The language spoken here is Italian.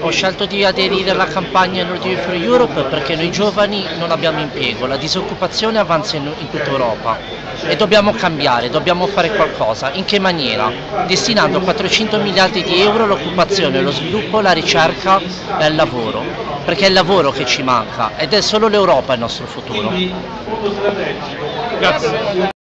Ho scelto di aderire alla campagna Nordic for Europe perché noi giovani non abbiamo impiego, la disoccupazione avanza in, in tutta Europa e dobbiamo cambiare, dobbiamo fare qualcosa. In che maniera? Destinando 400 miliardi di euro all'occupazione, allo sviluppo, alla ricerca e al lavoro, perché è il lavoro che ci manca ed è solo l'Europa il nostro futuro. Grazie.